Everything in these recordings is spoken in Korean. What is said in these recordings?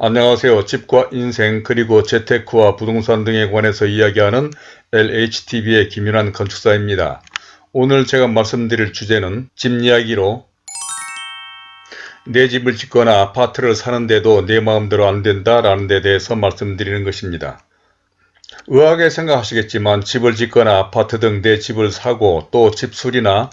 안녕하세요. 집과 인생 그리고 재테크와 부동산 등에 관해서 이야기하는 LHTV의 김윤환 건축사입니다. 오늘 제가 말씀드릴 주제는 집 이야기로 내 집을 짓거나 아파트를 사는데도 내 마음대로 안 된다 라는 데 대해서 말씀드리는 것입니다. 의아하게 생각하시겠지만 집을 짓거나 아파트 등 내 집을 사고 또 집수리나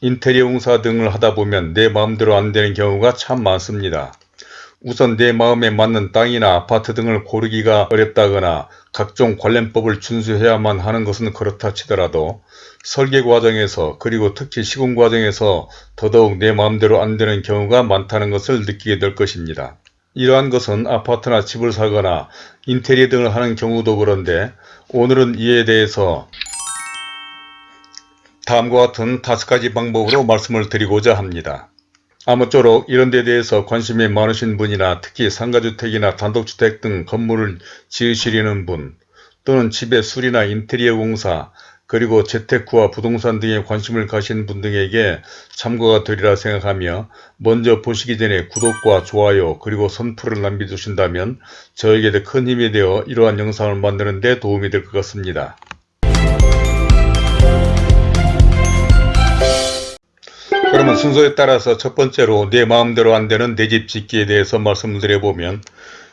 인테리어 공사 등을 하다 보면 내 마음대로 안 되는 경우가 참 많습니다. 우선 내 마음에 맞는 땅이나 아파트 등을 고르기가 어렵다거나 각종 관련법을 준수해야만 하는 것은 그렇다 치더라도 설계 과정에서 그리고 특히 시공 과정에서 더더욱 내 마음대로 안 되는 경우가 많다는 것을 느끼게 될 것입니다. 이러한 것은 아파트나 집을 사거나 인테리어 등을 하는 경우도 그런데 오늘은 이에 대해서 다음과 같은 다섯 가지 방법으로 말씀을 드리고자 합니다. 아무쪼록 이런 데 대해서 관심이 많으신 분이나 특히 상가주택이나 단독주택 등 건물을 지으시려는 분 또는 집의 수리나 인테리어 공사 그리고 재테크와 부동산 등에 관심을 가신 분 등에게 참고가 되리라 생각하며 먼저 보시기 전에 구독과 좋아요 그리고 선풀을 남겨주신다면 저에게 큰 힘이 되어 이러한 영상을 만드는 데 도움이 될 것 같습니다. 그러면 순서에 따라서 첫 번째로 내 마음대로 안 되는 내 집 짓기에 대해서 말씀을 드려보면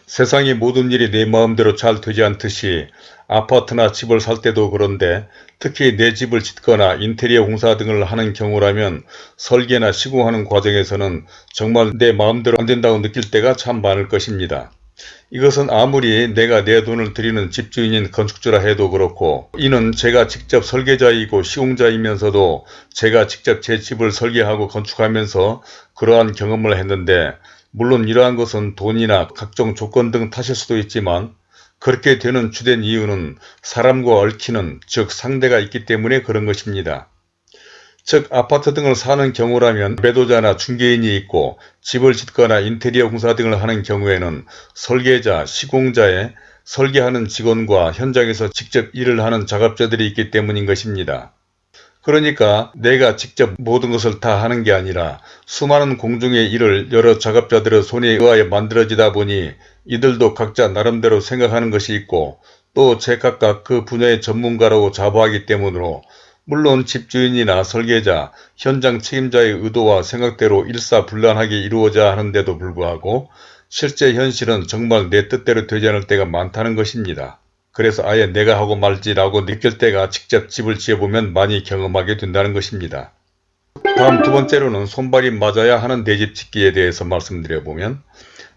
세상의 모든 일이 내 마음대로 잘 되지 않듯이 아파트나 집을 살 때도 그런데 특히 내 집을 짓거나 인테리어 공사 등을 하는 경우라면 설계나 시공하는 과정에서는 정말 내 마음대로 안 된다고 느낄 때가 참 많을 것입니다. 이것은 아무리 내가 내 돈을 들이는 집주인인 건축주라 해도 그렇고 이는 제가 직접 설계자이고 시공자이면서도 제가 직접 제 집을 설계하고 건축하면서 그러한 경험을 했는데 물론 이러한 것은 돈이나 각종 조건 등 탓일 수도 있지만 그렇게 되는 주된 이유는 사람과 얽히는 즉 상대가 있기 때문에 그런 것입니다. 즉 아파트 등을 사는 경우라면 매도자나 중개인이 있고 집을 짓거나 인테리어 공사 등을 하는 경우에는 설계자, 시공자의 설계하는 직원과 현장에서 직접 일을 하는 작업자들이 있기 때문인 것입니다. 그러니까 내가 직접 모든 것을 다 하는 게 아니라 수많은 공중의 일을 여러 작업자들의 손에 의하여 만들어지다 보니 이들도 각자 나름대로 생각하는 것이 있고 또 제각각 그 분야의 전문가라고 자부하기 때문으로 물론 집주인이나 설계자, 현장 책임자의 의도와 생각대로 일사불란하게 이루어져야 하는데도 불구하고 실제 현실은 정말 내 뜻대로 되지 않을 때가 많다는 것입니다. 그래서 아예 내가 하고 말지라고 느낄 때가 직접 집을 지어보면 많이 경험하게 된다는 것입니다. 다음 두 번째로는 손발이 맞아야 하는 내 집 짓기에 대해서 말씀드려보면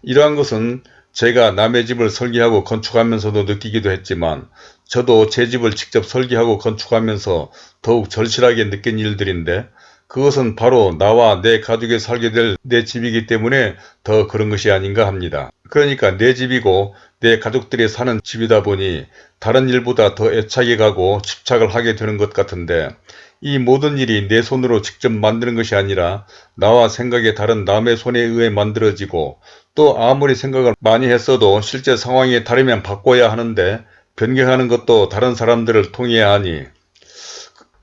이러한 것은 제가 남의 집을 설계하고 건축하면서도 느끼기도 했지만 저도 제 집을 직접 설계하고 건축하면서 더욱 절실하게 느낀 일들인데 그것은 바로 나와 내 가족이 살게 될 내 집이기 때문에 더 그런 것이 아닌가 합니다. 그러니까 내 집이고 내 가족들이 사는 집이다 보니 다른 일보다 더 애착이 가고 집착을 하게 되는 것 같은데 이 모든 일이 내 손으로 직접 만드는 것이 아니라 나와 생각이 다른 남의 손에 의해 만들어지고 또 아무리 생각을 많이 했어도 실제 상황이 다르면 바꿔야 하는데 변경하는 것도 다른 사람들을 통해야 하니.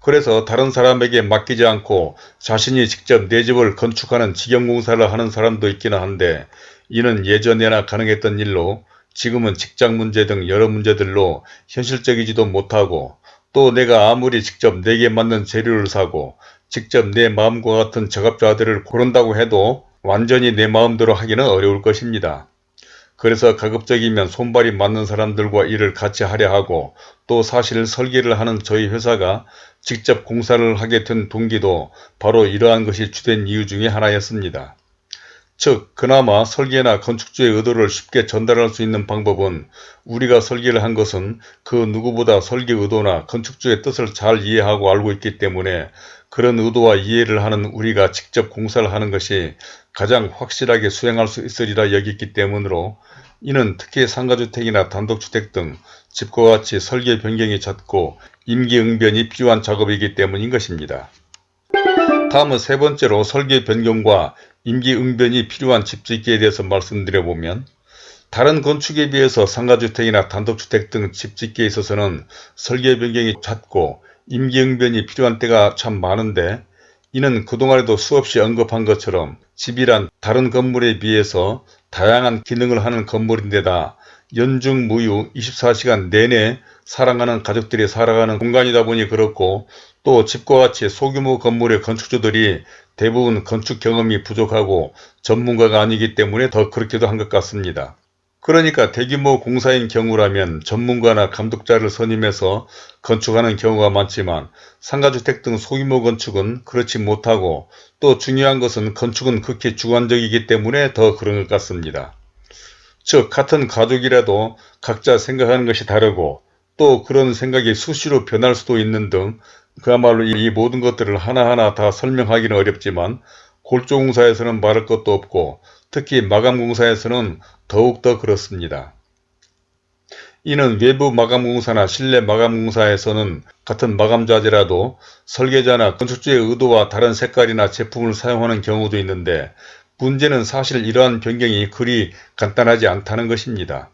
그래서 다른 사람에게 맡기지 않고 자신이 직접 내 집을 건축하는 직영공사를 하는 사람도 있기는 한데 이는 예전에나 가능했던 일로 지금은 직장 문제 등 여러 문제들로 현실적이지도 못하고 또 내가 아무리 직접 내게 맞는 재료를 사고 직접 내 마음과 같은 작업자들을 고른다고 해도 완전히 내 마음대로 하기는 어려울 것입니다. 그래서 가급적이면 손발이 맞는 사람들과 일을 같이 하려 하고 또 사실 설계를 하는 저희 회사가 직접 공사를 하게 된 동기도 바로 이러한 것이 주된 이유 중에 하나였습니다. 즉 그나마 설계나 건축주의 의도를 쉽게 전달할 수 있는 방법은 우리가 설계를 한 것은 그 누구보다 설계 의도나 건축주의 뜻을 잘 이해하고 알고 있기 때문에 그런 의도와 이해를 하는 우리가 직접 공사를 하는 것이 가장 확실하게 수행할 수 있으리라 여겼기 때문으로 이는 특히 상가주택이나 단독주택 등 집과 같이 설계 변경이 잦고 임기응변이 필요한 작업이기 때문인 것입니다. 다음은 세 번째로 설계 변경과 임기응변이 필요한 집짓기에 대해서 말씀드려보면 다른 건축에 비해서 상가주택이나 단독주택 등 집짓기에 있어서는 설계 변경이 잦고 임기응변이 필요한 때가 참 많은데 이는 그동안에도 수없이 언급한 것처럼 집이란 다른 건물에 비해서 다양한 기능을 하는 건물인데다 연중무휴 24시간 내내 사랑하는 가족들이 살아가는 공간이다 보니 그렇고 또 집과 같이 소규모 건물의 건축주들이 대부분 건축 경험이 부족하고 전문가가 아니기 때문에 더 그렇기도 한 것 같습니다. 그러니까 대규모 공사인 경우라면 전문가나 감독자를 선임해서 건축하는 경우가 많지만 상가주택 등 소규모 건축은 그렇지 못하고 또 중요한 것은 건축은 극히 주관적이기 때문에 더 그런 것 같습니다. 즉 같은 가족이라도 각자 생각하는 것이 다르고 또 그런 생각이 수시로 변할 수도 있는 등 그야말로 이 모든 것들을 하나하나 다 설명하기는 어렵지만 골조공사에서는 말할 것도 없고 특히 마감공사에서는 더욱더 그렇습니다. 이는 외부 마감공사나 실내 마감공사에서는 같은 마감자재라도 설계자나 건축주의 의도와 다른 색깔이나 제품을 사용하는 경우도 있는데 문제는 사실 이러한 변경이 그리 간단하지 않다는 것입니다.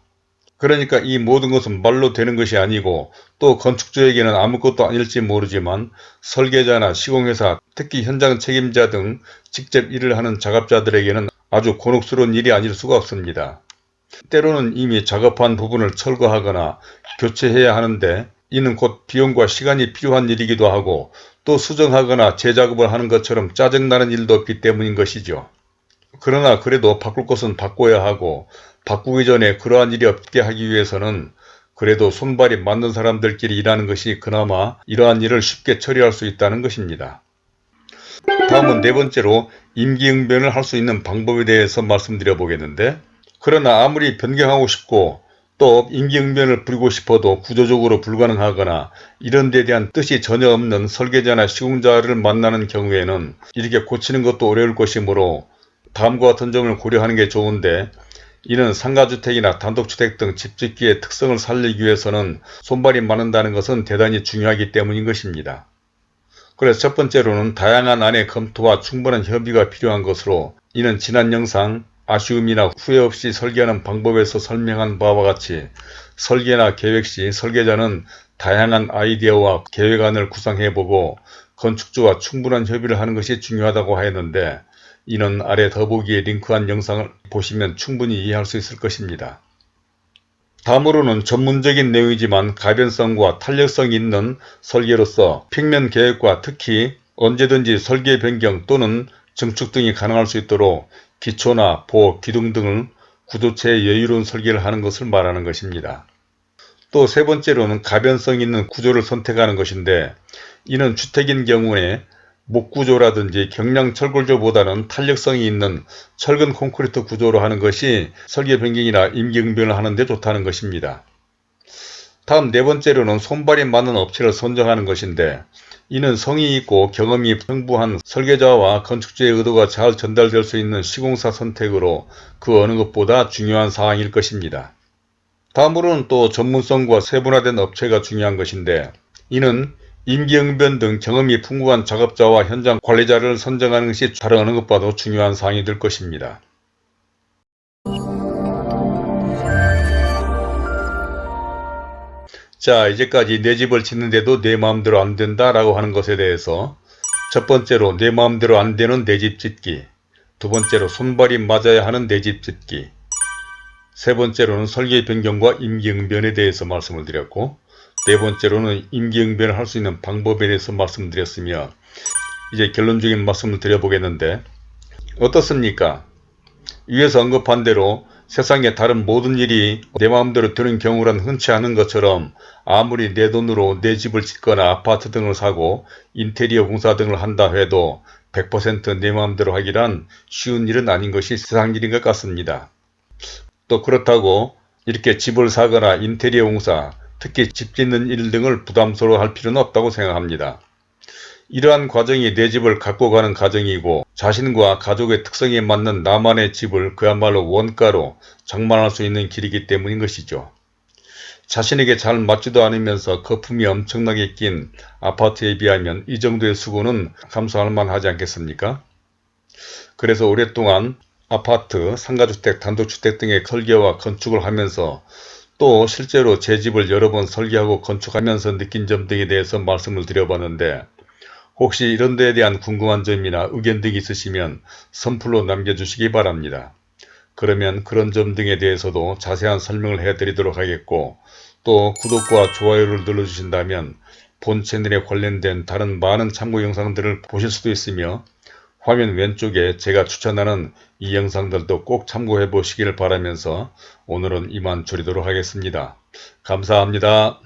그러니까 이 모든 것은 말로 되는 것이 아니고 또 건축주에게는 아무것도 아닐지 모르지만 설계자나 시공회사 특히 현장 책임자 등 직접 일을 하는 작업자들에게는 아주 곤혹스러운 일이 아닐 수가 없습니다. 때로는 이미 작업한 부분을 철거하거나 교체해야 하는데 이는 곧 비용과 시간이 필요한 일이기도 하고 또 수정하거나 재작업을 하는 것처럼 짜증나는 일도 없기 때문인 것이죠. 그러나 그래도 바꿀 것은 바꿔야 하고 바꾸기 전에 그러한 일이 없게 하기 위해서는 그래도 손발이 맞는 사람들끼리 일하는 것이 그나마 이러한 일을 쉽게 처리할 수 있다는 것입니다. 다음은 네 번째로 임기응변을 할 수 있는 방법에 대해서 말씀드려 보겠는데 그러나 아무리 변경하고 싶고 또 임기응변을 부리고 싶어도 구조적으로 불가능하거나 이런 데 대한 뜻이 전혀 없는 설계자나 시공자를 만나는 경우에는 이렇게 고치는 것도 어려울 것이므로 다음과 같은 점을 고려하는 게 좋은데 이는 상가주택이나 단독주택 등 집짓기의 특성을 살리기 위해서는 손발이 많은다는 것은 대단히 중요하기 때문인 것입니다. 그래서 첫 번째로는 다양한 안의 검토와 충분한 협의가 필요한 것으로 이는 지난 영상 아쉬움이나 후회 없이 설계하는 방법에서 설명한 바와 같이 설계나 계획 시 설계자는 다양한 아이디어와 계획안을 구상해보고 건축주와 충분한 협의를 하는 것이 중요하다고 하였는데 이는 아래 더보기에 링크한 영상을 보시면 충분히 이해할 수 있을 것입니다. 다음으로는 전문적인 내용이지만 가변성과 탄력성이 있는 설계로서 평면 계획과 특히 언제든지 설계 변경 또는 증축 등이 가능할 수 있도록 기초나 보, 기둥 등을 구조체의 여유로운 설계를 하는 것을 말하는 것입니다. 또 세 번째로는 가변성 있는 구조를 선택하는 것인데 이는 주택인 경우에 목구조라든지 경량 철골조보다는 탄력성이 있는 철근 콘크리트 구조로 하는 것이 설계 변경이나 임기응변을 하는 데 좋다는 것입니다. 다음 네 번째로는 손발이 맞는 업체를 선정하는 것인데 이는 성의 있고 경험이 풍부한 설계자와 건축주의 의도가 잘 전달될 수 있는 시공사 선택으로 그 어느 것보다 중요한 사항일 것입니다. 다음으로는 또 전문성과 세분화된 업체가 중요한 것인데 이는 임기응변 등 경험이 풍부한 작업자와 현장 관리자를 선정하는 것이 어느 것과도 중요한 사항이 될 것입니다. 자 이제까지 내 집을 짓는데도 내 마음대로 안된다 라고 하는 것에 대해서 첫 번째로 내 마음대로 안되는 내 집 짓기 두 번째로 손발이 맞아야 하는 내 집 짓기 세 번째로는 설계 변경과 임기응변에 대해서 말씀을 드렸고 네 번째로는 임기응변을 할 수 있는 방법에 대해서 말씀드렸으며 이제 결론적인 말씀을 드려보겠는데 어떻습니까? 위에서 언급한 대로 세상에 다른 모든 일이 내 마음대로 되는 경우란 흔치 않은 것처럼 아무리 내 돈으로 내 집을 짓거나 아파트 등을 사고 인테리어 공사 등을 한다 해도 100%내 마음대로 하기란 쉬운 일은 아닌 것이 세상 일인 것 같습니다. 또 그렇다고 이렇게 집을 사거나 인테리어 공사 특히 집 짓는 일 등을 부담스러워 할 필요는 없다고 생각합니다. 이러한 과정이 내 집을 갖고 가는 과정이고 자신과 가족의 특성에 맞는 나만의 집을 그야말로 원가로 장만할 수 있는 길이기 때문인 것이죠. 자신에게 잘 맞지도 않으면서 거품이 엄청나게 낀 아파트에 비하면 이 정도의 수고는 감수할 만하지 않겠습니까? 그래서 오랫동안 아파트, 상가주택, 단독주택 등의 설계와 건축을 하면서 또 실제로 제 집을 여러 번 설계하고 건축하면서 느낀 점 등에 대해서 말씀을 드려봤는데 혹시 이런 데에 대한 궁금한 점이나 의견 등이 있으시면 선플로 남겨주시기 바랍니다. 그러면 그런 점 등에 대해서도 자세한 설명을 해드리도록 하겠고 또 구독과 좋아요를 눌러주신다면 본 채널에 관련된 다른 많은 참고 영상들을 보실 수도 있으며 화면 왼쪽에 제가 추천하는 이 영상들도 꼭 참고해 보시기를 바라면서 오늘은 이만 줄이도록 하겠습니다. 감사합니다.